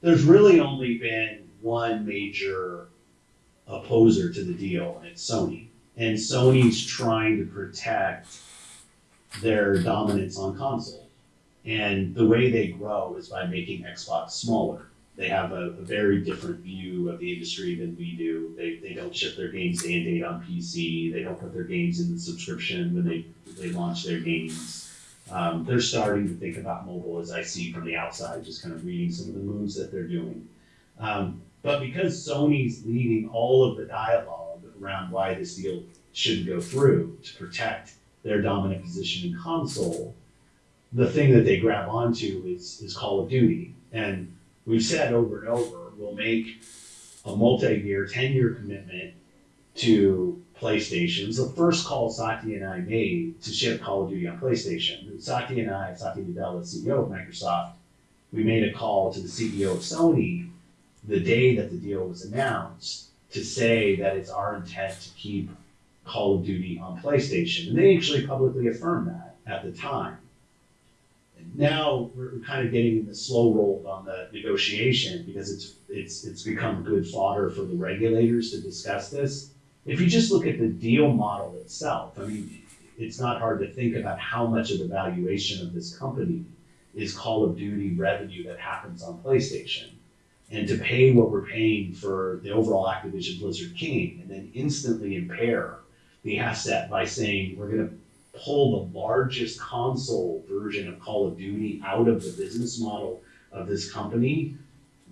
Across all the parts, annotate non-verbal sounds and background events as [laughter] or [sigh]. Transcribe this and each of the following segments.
there's really only been one major opposer to the deal, and it's Sony. And Sony's trying to protect their dominance on console. And the way they grow is by making Xbox smaller. They have a, a very different view of the industry than we do. They, they don't ship their games day and date on PC. They don't put their games in the subscription when they, they launch their games. Um, they're starting to think about mobile as I see from the outside, just kind of reading some of the moves that they're doing. Um, but because Sony's leading all of the dialogue around why this deal should go through to protect their dominant position in console, the thing that they grab onto is, is Call of Duty. And we've said over and over, we'll make a multi-year, 10-year commitment to PlayStation's the first call Satya and I made to ship Call of Duty on PlayStation. Satya and I, Satya Nadella, CEO of Microsoft, we made a call to the CEO of Sony the day that the deal was announced to say that it's our intent to keep Call of Duty on PlayStation. And they actually publicly affirmed that at the time. And now we're kind of getting in the slow roll on the negotiation because it's it's it's become good fodder for the regulators to discuss this. If you just look at the deal model itself, I mean, it's not hard to think about how much of the valuation of this company is Call of Duty revenue that happens on PlayStation. And to pay what we're paying for the overall Activision Blizzard King and then instantly impair the asset by saying we're going to pull the largest console version of Call of Duty out of the business model of this company,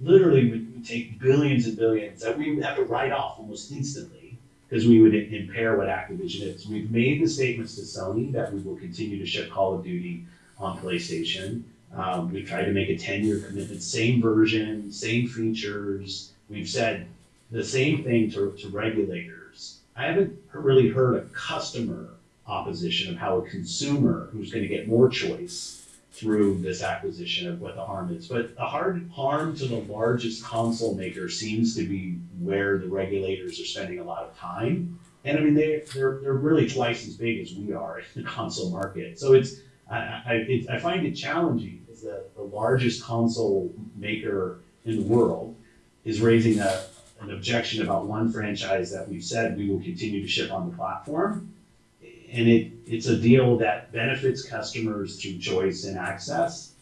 literally would take billions and billions that we would have to write off almost instantly because we would impair what Activision is. We've made the statements to Sony that we will continue to ship Call of Duty on PlayStation. Um, we've tried to make a 10 year commitment, same version, same features. We've said the same thing to, to regulators. I haven't really heard a customer opposition of how a consumer who's going to get more choice through this acquisition of what the harm is. But the hard harm to the largest console maker seems to be where the regulators are spending a lot of time. And I mean, they, they're, they're really twice as big as we are in the console market. So it's, I, I, I find it challenging as the, the largest console maker in the world is raising a, an objection about one franchise that we've said we will continue to ship on the platform and it, it's a deal that benefits customers through choice and access.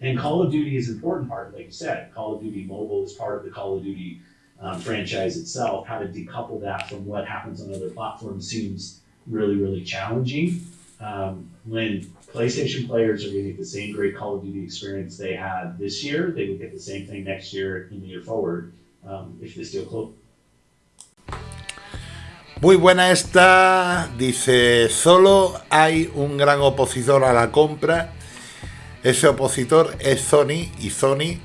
And Call of Duty is an important part, like you said. Call of Duty Mobile is part of the Call of Duty um, franchise itself. How to decouple that from what happens on other platforms seems really, really challenging. Um, when PlayStation players are getting the same great Call of Duty experience they had this year, they would get the same thing next year and the year forward um, if this deal closed. Muy buena esta, dice, solo hay un gran opositor a la compra, ese opositor es Sony y Sony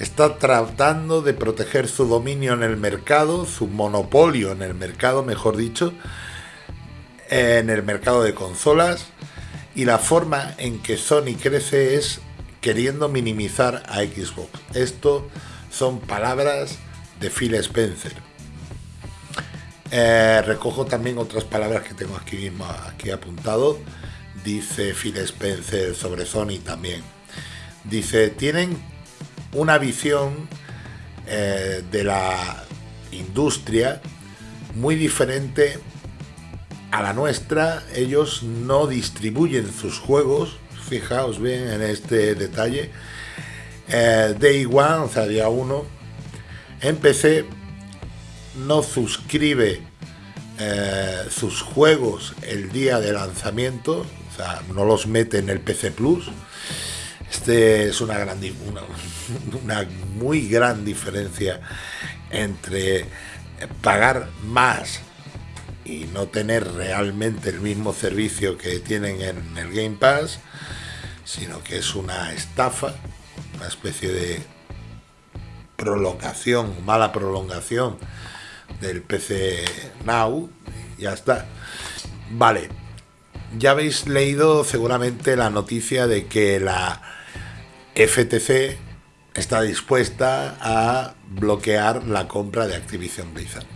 está tratando de proteger su dominio en el mercado, su monopolio en el mercado, mejor dicho, en el mercado de consolas y la forma en que Sony crece es queriendo minimizar a Xbox. Esto son palabras de Phil Spencer. Eh, recojo también otras palabras que tengo aquí mismo aquí apuntado. Dice Phil Spencer sobre Sony también. Dice, tienen una visión eh, de la industria muy diferente a la nuestra. Ellos no distribuyen sus juegos, fijaos bien en este detalle. Eh, Day One, o sea, día 1, en PC no suscribe eh, sus juegos el día de lanzamiento, o sea, no los mete en el PC Plus. Este es una, gran, una, [laughs] una muy gran diferencia entre pagar más y no tener realmente el mismo servicio que tienen en el Game Pass, sino que es una estafa, una especie de prolongación, mala prolongación del PC Now, ya está. Vale, ya habéis leído seguramente la noticia de que la FTC está dispuesta a bloquear la compra de Activision Blizzard.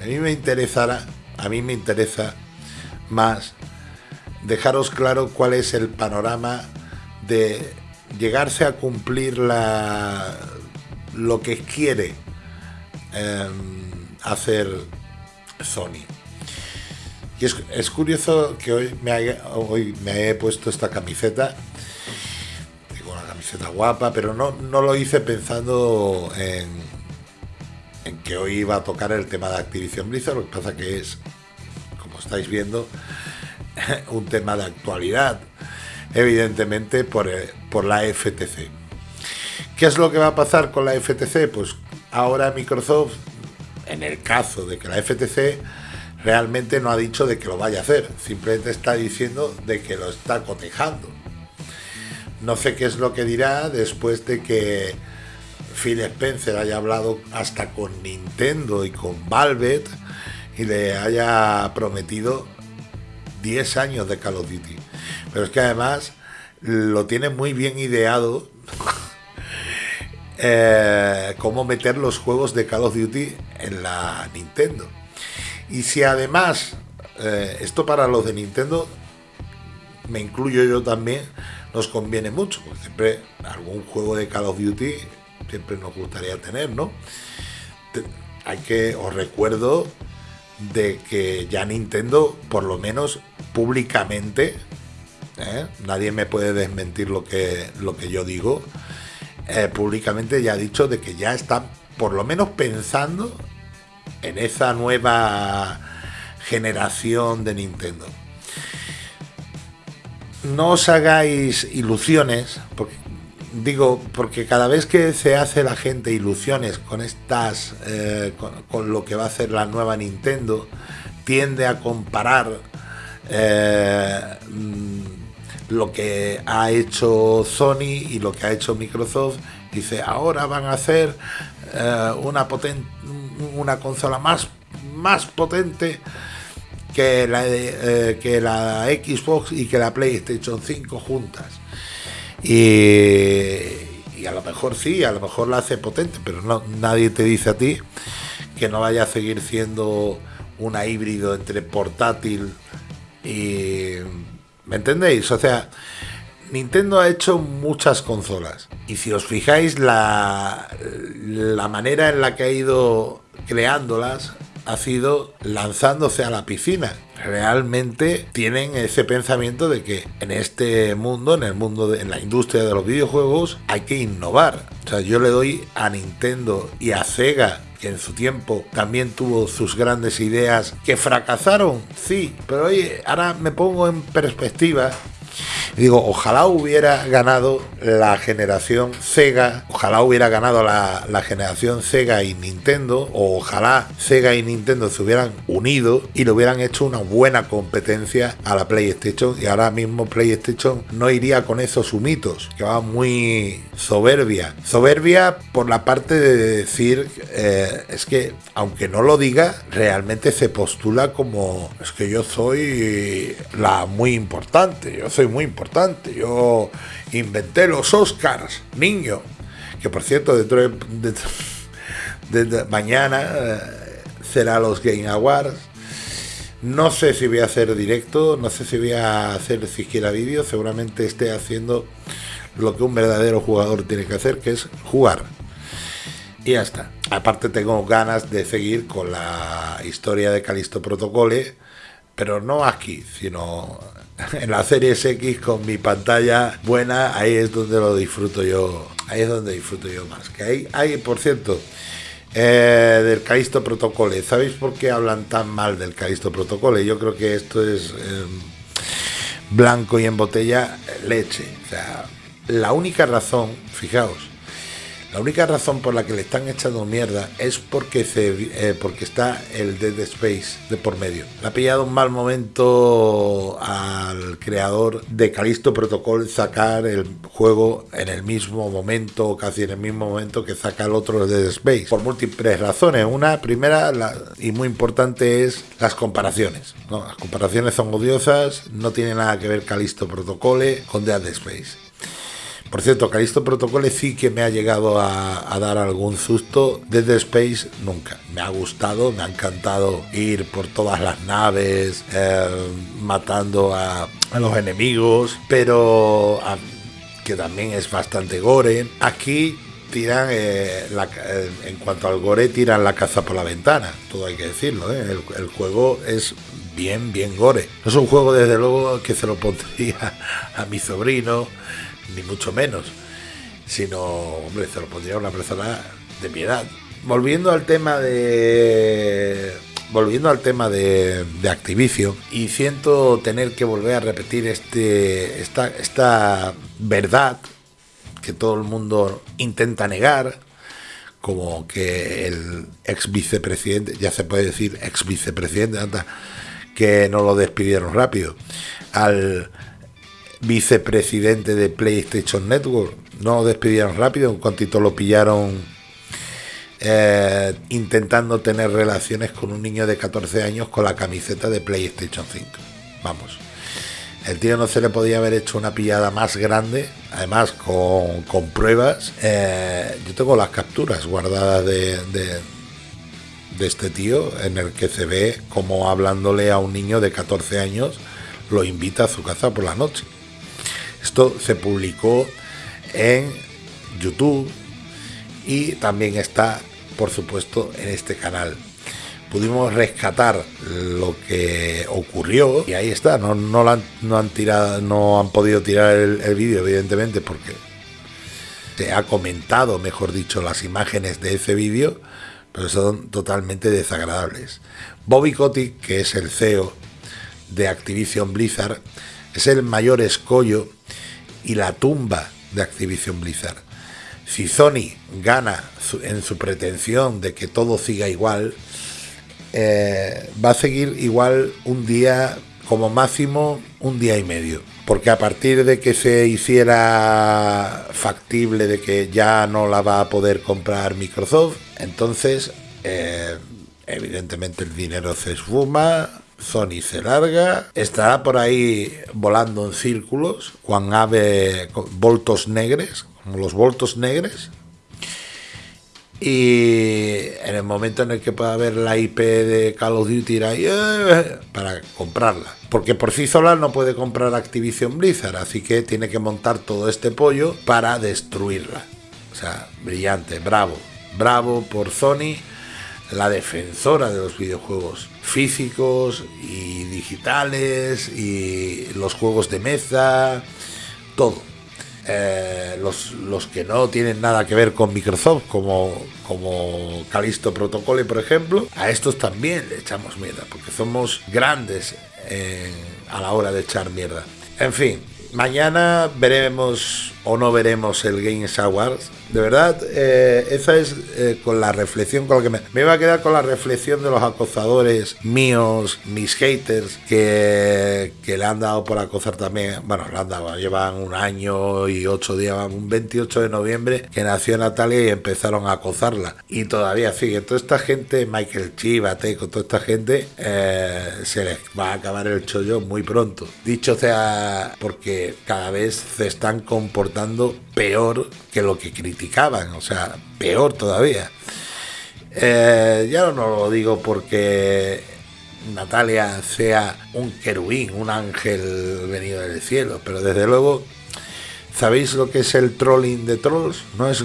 A mí me interesará, a mí me interesa más dejaros claro cuál es el panorama de llegarse a cumplir la lo que quiere em, hacer Sony. Y es, curioso que hoy me, hoy me he puesto esta camiseta. Digo, una camiseta guapa, pero no, no lo hice pensando en, en que hoy iba a tocar el tema de Activision Blizzard. Lo que pasa que es, como estáis viendo, [laughs] un tema de actualidad, evidentemente por, por la FTC. ¿Qué es lo que va a pasar con la FTC? Pues ahora Microsoft, en el caso de que la FTC realmente no ha dicho de que lo vaya a hacer, simplemente está diciendo de que lo está cotejando. No sé qué es lo que dirá después de que Phil Spencer haya hablado hasta con Nintendo y con Valve y le haya prometido 10 años de Call of Duty. Pero es que además lo tiene muy bien ideado eh, cómo meter los juegos de Call of Duty en la Nintendo. Y si además, eh, esto para los de Nintendo, me incluyo yo también, nos conviene mucho, porque siempre algún juego de Call of Duty siempre nos gustaría tener, ¿no? Hay que, os recuerdo de que ya Nintendo, por lo menos públicamente, ¿eh? nadie me puede desmentir lo que, lo que yo digo, eh, públicamente ya ha dicho de que ya está por lo menos pensando en esa nueva generación de Nintendo. No os hagáis ilusiones, porque, digo, porque cada vez que se hace la gente ilusiones con estas, eh, con, lo que va a hacer la nueva Nintendo, tiende a comparar eh, lo que ha hecho Sony y lo que ha hecho Microsoft. Dice, ahora van a hacer eh, una, una consola más, más potente que la, eh, que la Xbox y que la PlayStation 5 juntas. Y, a lo mejor sí, a lo mejor la hace potente, pero no, nadie te dice a ti que no vaya a seguir siendo una híbrido entre portátil y... ¿Me entendéis? O sea, Nintendo ha hecho muchas consolas. Y si os fijáis, la, la manera en la que ha ido creándolas ha sido lanzándose a la piscina. Realmente tienen ese pensamiento de que en este mundo, en el mundo de en la industria de los videojuegos, hay que innovar. O sea, yo le doy a Nintendo y a Sega que en su tiempo también tuvo sus grandes ideas que fracasaron, sí, pero oye, ahora me pongo en perspectiva digo, ojalá hubiera ganado la generación Sega, ojalá hubiera ganado la, generación Sega y Nintendo, o ojalá Sega y Nintendo se hubieran unido y le hubieran hecho una buena competencia a la PlayStation. Y ahora mismo PlayStation no iría con esos humitos, que va muy soberbia. Soberbia por la parte de decir, eh, es que aunque no lo diga, realmente se postula como, es que yo soy la muy importante, yo soy muy importante. Yo inventé los Oscars, niño. Que por cierto, dentro de, mañana eh, será los Game Awards. No sé si voy a hacer directo, no sé si voy a hacer siquiera vídeo, seguramente esté haciendo lo que un verdadero jugador tiene que hacer, que es jugar. Y ya está. Aparte tengo ganas de seguir con la historia de Calisto Protocole, pero no aquí, sino en la Series X con mi pantalla buena, ahí es donde lo disfruto yo, ahí es donde disfruto yo más. Que hay, hay por cierto, eh, del Calisto Protocole, ¿sabéis por qué hablan tan mal del Calisto Protocole? Yo creo que esto es em, blanco y en botella leche. O sea, la única razón, fijaos, la única razón por la que le están echando mierda es porque, eh, porque está el Dead Space de por medio. Le ha pillado un mal momento al creador de Callisto Protocol sacar el juego en el mismo momento, casi en el mismo momento que saca el otro Dead Space. Por múltiples razones. Una primera y muy importante es las comparaciones. Las comparaciones son odiosas, no tiene nada que ver Callisto Protocole con Dead Space. Por cierto, Calisto Protocole sí que me ha llegado a, dar algún susto. Desde Space nunca. Me ha gustado, me ha encantado ir por todas las naves, eh, matando a, los enemigos, pero que también es bastante gore. Aquí tiran, eh, la eh, en cuanto al gore, tiran la caza por la ventana, todo hay que decirlo. ¿eh? El, el juego es bien, bien gore. Es un juego, desde luego, que se lo pondría [laughs] a mi sobrino, ni mucho menos, sino, hombre, se lo pondría una persona de mi edad. Volviendo al tema de. Volviendo al tema de, Activision, y siento tener que volver a repetir este, esta, esta verdad que todo el mundo intenta negar, como que el ex vicepresidente, ya se puede decir ex vicepresidente, que no lo despidieron rápido, al vicepresidente de PlayStation Network, no lo despidieron rápido, en cuantito lo pillaron eh, intentando tener relaciones con un niño de 14 años con la camiseta de PlayStation 5. Vamos. El tío no se le podía haber hecho una pillada más grande, además con, con pruebas. Eh, yo tengo las capturas guardadas de, de, de este tío en el que se ve como hablándole a un niño de 14 años, lo invita a su casa por la noche. Esto se publicó en YouTube y también está, por supuesto, en este canal. Pudimos rescatar lo que ocurrió y ahí está. No, no, han tirado, no han podido tirar el, el vídeo, evidentemente, porque se ha comentado, mejor dicho, las imágenes de ese vídeo, pero son totalmente desagradables. Bobby Kotick, que es el CEO de Activision Blizzard, es el mayor escollo y la tumba de Activision Blizzard. Si Sony gana en su pretensión de que todo siga igual, eh, va a seguir igual un día, como máximo un día y medio. Porque a partir de que se hiciera factible de que ya no la va a poder comprar Microsoft, entonces eh, evidentemente el dinero se esfuma, Sony se larga, estará por ahí volando en círculos, cuan ave voltos negres, como los voltos negres, y en el momento en el que pueda haber la IP de Call of Duty ir ahí, eh, para comprarla. Porque por sí sola no puede comprar Activision Blizzard, así que tiene que montar todo este pollo para destruirla. O sea, brillante, bravo. Bravo por Sony, la defensora de los videojuegos físicos y digitales y los juegos de mesa, todo. Eh, los, los que no tienen nada que ver con Microsoft, como, como Calisto Protocol, por ejemplo, a estos también le echamos mierda, porque somos grandes en- a la hora de echar mierda. En fin, mañana veremos o no veremos el Games Awards. De verdad, eh, esa es eh, con la reflexión con la que me, me iba a quedar con la reflexión de los acosadores míos, mis haters, que, le han dado por acosar también. Bueno, le han dado, llevan un año y ocho días, un 28 de noviembre, que nació Natalia y empezaron a acosarla. Y todavía sigue. Toda esta gente, Michael Chivate, con toda esta gente, eh, se les va a acabar el chollo muy pronto. Dicho sea, porque cada vez se están comportando peor que lo que criticaban, o sea, peor todavía. Eh, ya no lo digo porque Natalia sea un querubín, un ángel venido del cielo, pero desde luego, ¿sabéis lo que es el trolling de trolls? No es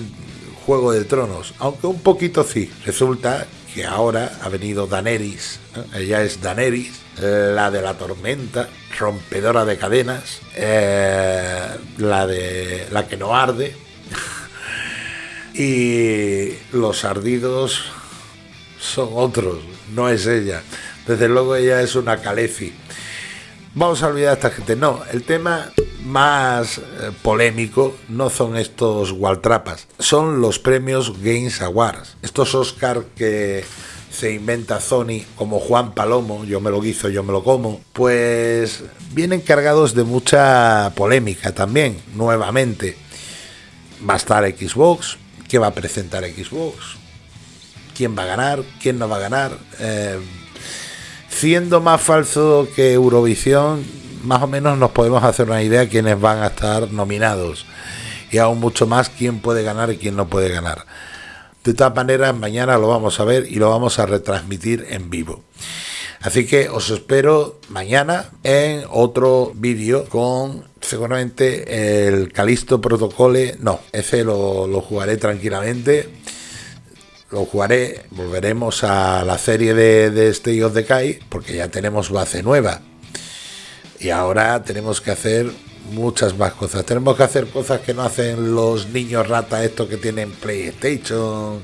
Juego de Tronos, aunque un poquito sí. Resulta que ahora ha venido Daenerys, ¿eh? ella es Daenerys, la de la tormenta, rompedora de cadenas, eh, la de la que no arde, [laughs] y los ardidos son otros, no es ella. Desde luego ella es una Calefi. Vamos a olvidar a esta gente. No, el tema más eh, polémico no son estos Waltrapas, son los premios Games Awards. Estos Oscar que se inventa Sony como Juan Palomo, yo me lo guizo, yo me lo como, pues vienen cargados de mucha polémica también, nuevamente. Va a estar Xbox, ¿qué va a presentar Xbox? ¿Quién va a ganar? ¿Quién no va a ganar? Eh, siendo más falso que Eurovisión, más o menos nos podemos hacer una idea de quiénes van a estar nominados. Y aún mucho más quién puede ganar y quién no puede ganar. De todas maneras, mañana lo vamos a ver y lo vamos a retransmitir en vivo. Así que os espero mañana en otro vídeo con seguramente el Calisto Protocole. No, ese lo, lo jugaré tranquilamente. Lo jugaré, volveremos a la serie de, de State of Decay, porque ya tenemos base nueva. Y ahora tenemos que hacer muchas más cosas. Tenemos que hacer cosas que no hacen los niños rata estos que tienen PlayStation,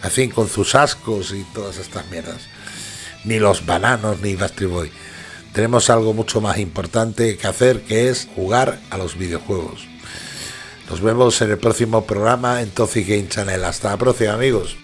así con sus ascos y todas estas mierdas. Ni los bananos ni Bastry Boy. Tenemos algo mucho más importante que hacer que es jugar a los videojuegos. Nos vemos en el próximo programa en Toxic Game Channel. Hasta la próxima amigos.